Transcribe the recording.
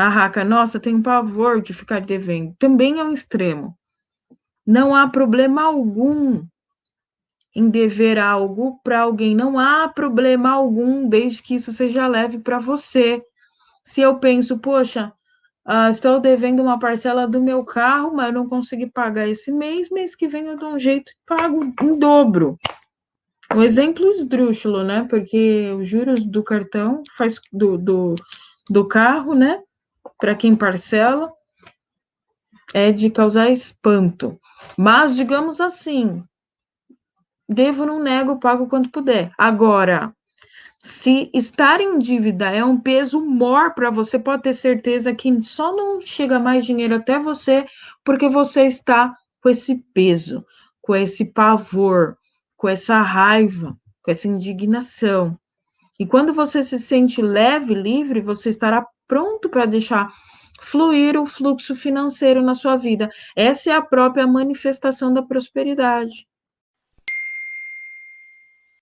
A Raca, nossa, tenho pavor de ficar devendo. Também é um extremo. Não há problema algum em dever algo para alguém. Não há problema algum, desde que isso seja leve para você. Se eu penso, poxa, uh, estou devendo uma parcela do meu carro, mas eu não consegui pagar esse mês, mês que vem eu dou um jeito e pago em dobro. Um exemplo esdrúxulo, né? Porque os juros do cartão faz do, do, do carro, né? Para quem parcela, é de causar espanto. Mas, digamos assim, devo, não nego, pago quanto puder. Agora, se estar em dívida é um peso maior para você, pode ter certeza que só não chega mais dinheiro até você porque você está com esse peso, com esse pavor, com essa raiva, com essa indignação. E quando você se sente leve, livre, você estará pronto para deixar fluir o fluxo financeiro na sua vida. Essa é a própria manifestação da prosperidade.